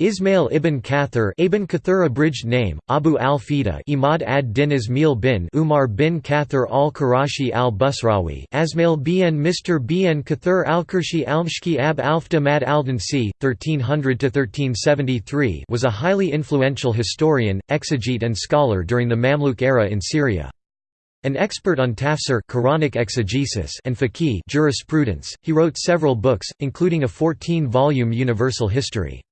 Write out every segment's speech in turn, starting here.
Ismail ibn Kathir ibn Kathir abridged name, Abu al-Fida Imad ad-Din Ismail bin Umar bin Kathir al-Qurashi al-Busrawi Asmail bn Mr. bn Kathir al-Qurshi al-Mshki ab Alfda mad al-Dansi, 1300–1373 was a highly influential historian, exegete and scholar during the Mamluk era in Syria. An expert on tafsir Quranic exegesis and fiqh jurisprudence, he wrote several books, including a 14-volume universal history.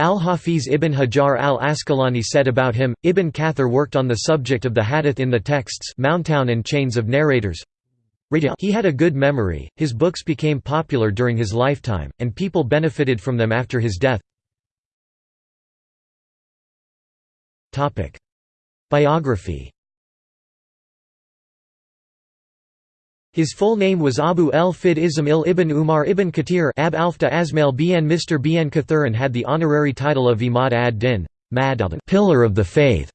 Al-Hafiz ibn Hajar al-Asqalani said about him, Ibn Kathir worked on the subject of the hadith in the texts Mountown and chains of narrators. He had a good memory, his books became popular during his lifetime, and people benefited from them after his death. Biography His full name was Abu el-Fid Ismail ibn Umar ibn Katir Ab Alfta Asmail bn Mr. bn Kathir and had the honorary title of Imad ad-Din pillar of the faith".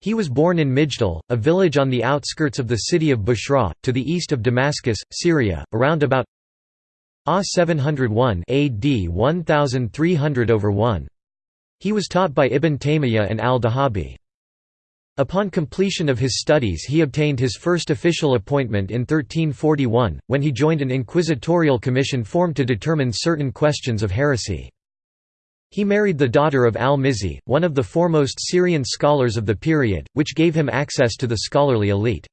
He was born in Mijdal, a village on the outskirts of the city of Busra, to the east of Damascus, Syria, around about A 701 AD 1300 over 1. He was taught by Ibn Taymiyyah and al-Dhahabi. Upon completion of his studies he obtained his first official appointment in 1341, when he joined an inquisitorial commission formed to determine certain questions of heresy. He married the daughter of al-Mizzi, one of the foremost Syrian scholars of the period, which gave him access to the scholarly elite.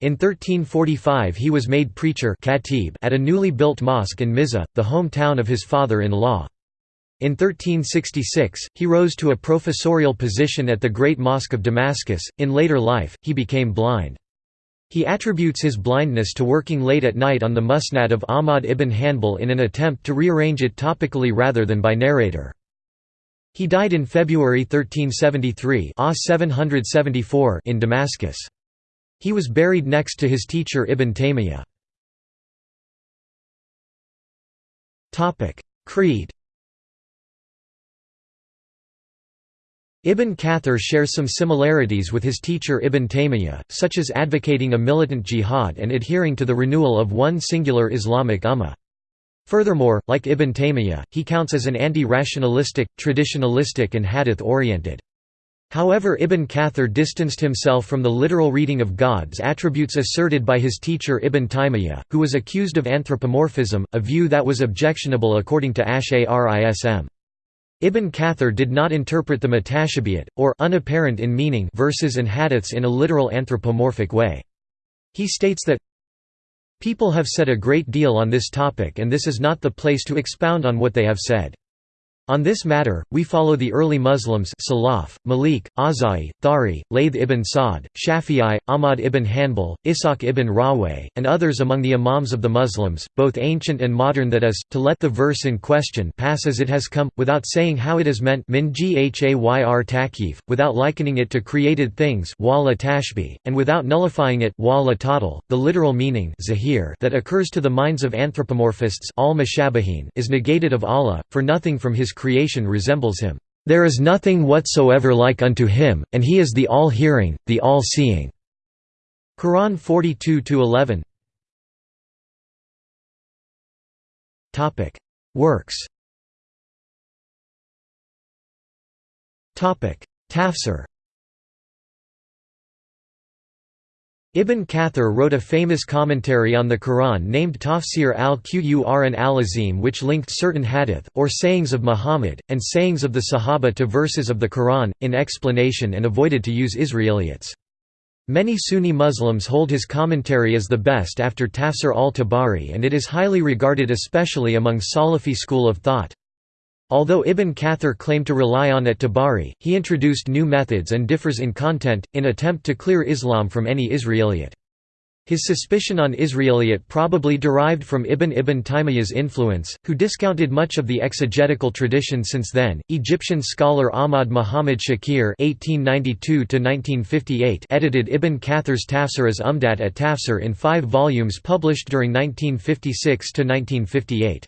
In 1345 he was made preacher at a newly built mosque in Mizah, the hometown of his father-in-law. In 1366, he rose to a professorial position at the Great Mosque of Damascus. In later life, he became blind. He attributes his blindness to working late at night on the Musnad of Ahmad ibn Hanbal in an attempt to rearrange it topically rather than by narrator. He died in February 1373 in Damascus. He was buried next to his teacher Ibn Taymiyyah. Creed Ibn Kathir shares some similarities with his teacher Ibn Taymiyyah, such as advocating a militant jihad and adhering to the renewal of one singular Islamic ummah. Furthermore, like Ibn Taymiyyah, he counts as an anti-rationalistic, traditionalistic and hadith-oriented. However Ibn Kathir distanced himself from the literal reading of God's attributes asserted by his teacher Ibn Taymiyyah, who was accused of anthropomorphism, a view that was objectionable according to Ash'arism. Ibn Kathir did not interpret the mutashabihat, or unapparent in meaning verses and hadiths in a literal anthropomorphic way. He states that, People have said a great deal on this topic and this is not the place to expound on what they have said. On this matter, we follow the early Muslims Salaf, Malik, Azai, Thari, Layth ibn Sa'd, Shafi'i, Ahmad ibn Hanbal, Ishaq ibn Rahwayh, and others among the imams of the Muslims, both ancient and modern that is, to let the verse in question pass as it has come, without saying how it is meant min ghayr takif, without likening it to created things and without nullifying it the literal meaning that occurs to the minds of anthropomorphists is negated of Allah, for nothing from his creation resembles him. There is nothing whatsoever like unto him, and he is the all-hearing, the all-seeing." Quran 42–11 Works. Tafsir Ibn Kathir wrote a famous commentary on the Quran named Tafsir al-Qur'an al-Azim which linked certain hadith, or sayings of Muhammad, and sayings of the Sahaba to verses of the Quran, in explanation and avoided to use Israeliyat. Many Sunni Muslims hold his commentary as the best after Tafsir al-Tabari and it is highly regarded especially among Salafi school of thought. Although Ibn Kathir claimed to rely on at Tabari, he introduced new methods and differs in content, in attempt to clear Islam from any Israeliyat. His suspicion on Israeliyat probably derived from Ibn Ibn Taymiyyah's influence, who discounted much of the exegetical tradition since then. Egyptian scholar Ahmad Muhammad Shakir (1892–1958) edited Ibn Kathir's Tafsir as Umdat at Tafsir in five volumes published during 1956 to 1958.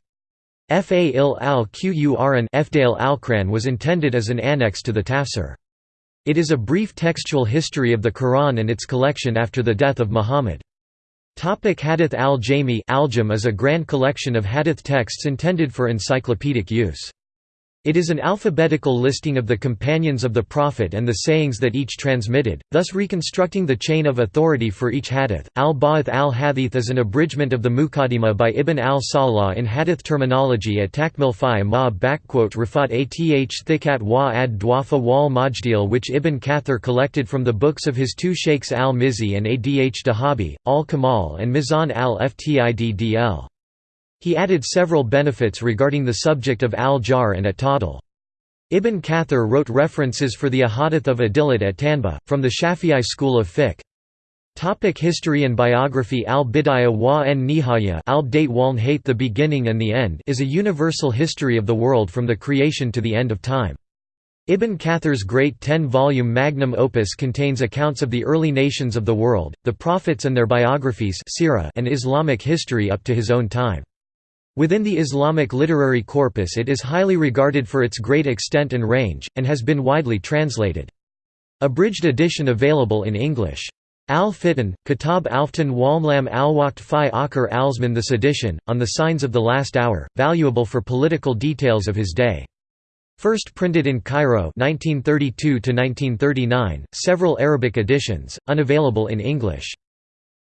Fa'il al-Qur'an al was intended as an annex to the tafsir. It is a brief textual history of the Quran and its collection after the death of Muhammad. Topic Hadith al-Jami al is a grand collection of hadith texts intended for encyclopedic use. It is an alphabetical listing of the companions of the Prophet and the sayings that each transmitted, thus reconstructing the chain of authority for each hadith. Al-Ba'ath al-Hadith is an abridgment of the Muqaddimah by Ibn al-Salah in hadith terminology at Takmil fi ma rafat ath thikat wa ad dwafa wal majdil which Ibn Kathir collected from the books of his two sheikhs al-Mizzi and Adh Dahabi, al-Kamal and Mizan al-Ftiddl. He added several benefits regarding the subject of al-jar and at-tadl. Ibn Kathir wrote references for the ahadith of Adillat at Tanba, from the Shafi'i school of fiqh. Topic history and biography Al-Bidayah wa en Nihaya al-Date Hate The Beginning and the End is a universal history of the world from the creation to the end of time. Ibn Kathir's great ten-volume magnum opus contains accounts of the early nations of the world, the prophets and their biographies and Islamic history up to his own time. Within the Islamic literary corpus it is highly regarded for its great extent and range, and has been widely translated. Abridged edition available in English. Al-Fitan, Kitab Alftan Walmlam al-Waqt fi Akhir Alzman The sedition, On the Signs of the Last Hour, valuable for political details of his day. First printed in Cairo 1932–1939, several Arabic editions, unavailable in English.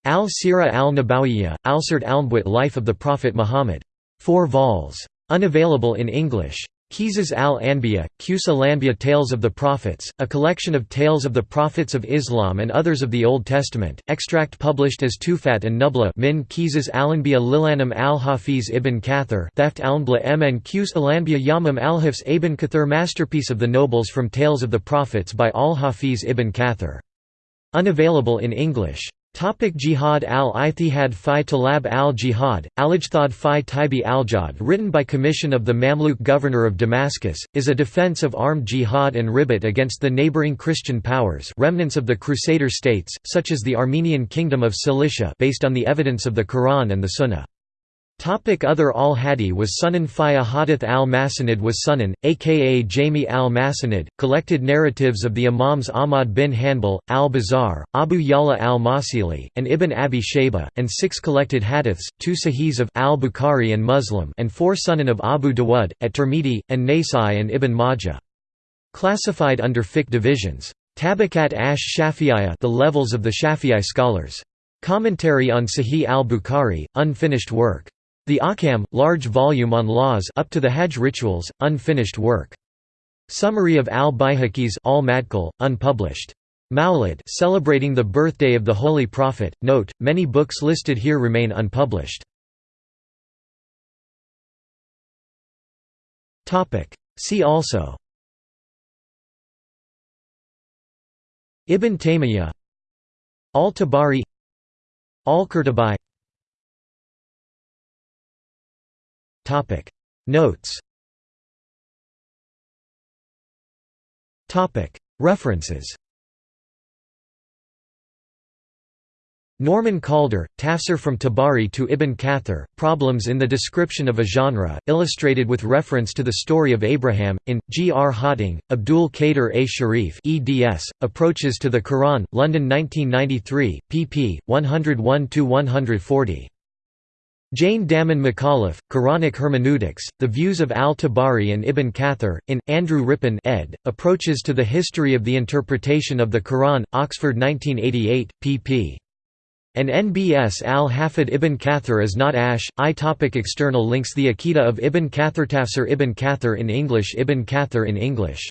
Al-Sira al-Nabawiyya, Al-Sirt al Life of the Prophet Muhammad. 4 vols. Unavailable in English. Qisas al-Anbiya, Qusa Lanbiya Tales of the Prophets, a collection of tales of the Prophets of Islam and others of the Old Testament, extract published as Tufat and Nubla min Qisas al-Anbiya Lilanam al-Hafiz ibn Kathir Theft al-Nubla mn Qus al-Anbiya Yamam al-Hifz ibn Kathir Masterpiece of the Nobles from Tales of the Prophets by al-Hafiz ibn Kathir. Unavailable in English. Topic Jihad al-Ithihad fi Talab al-Jihad, Alijthad fi Tibi al-Jad written by commission of the Mamluk governor of Damascus, is a defense of armed jihad and ribat against the neighboring Christian powers remnants of the Crusader states, such as the Armenian Kingdom of Cilicia based on the evidence of the Quran and the Sunnah. Topic Other al-Hadi was Sunan fi Ahadith al-Masanid was Sunan, aka Jami al-Masanid, collected narratives of the Imams Ahmad bin Hanbal, al-Bazar, Abu Yala al-Masili, and Ibn Abi Shayba, and six collected hadiths, two sahihs of al-Bukhari and Muslim and four Sunan of Abu Dawud, at Tirmidhi, and Nasai and Ibn Majah. Classified under fiqh divisions. Tabakat ash Shafi'iyya the levels of the Shafi'i scholars. Commentary on Sahih al-Bukhari, unfinished work. The Ahkam, large volume on laws up to the Hajj rituals, unfinished work. Summary of al-Bayhaqi's al unpublished. Mawlid celebrating the birthday of the Holy Prophet. Note, many books listed here remain unpublished. See also Ibn Taymiyyah Al-Tabari Al-Qurtubi Topic Notes Topic References Norman Calder, Tafsir from Tabari to Ibn Kathir, Problems in the Description of a Genre, illustrated with reference to the story of Abraham, in, G. R. Hawting, Abdul Qadir A. Sharif eds, Approaches to the Quran, London 1993, pp. 101–140. Jane Dammen McAuliffe, Quranic Hermeneutics, The Views of al-Tabari and Ibn Kathir, in, Andrew Rippin ed., Approaches to the History of the Interpretation of the Quran, Oxford 1988, pp. And NBS al-Hafid ibn Kathir is not Ash. I topic External links The Akita of Ibn Kathir Tafsir Ibn Kathir in English Ibn Kathir in English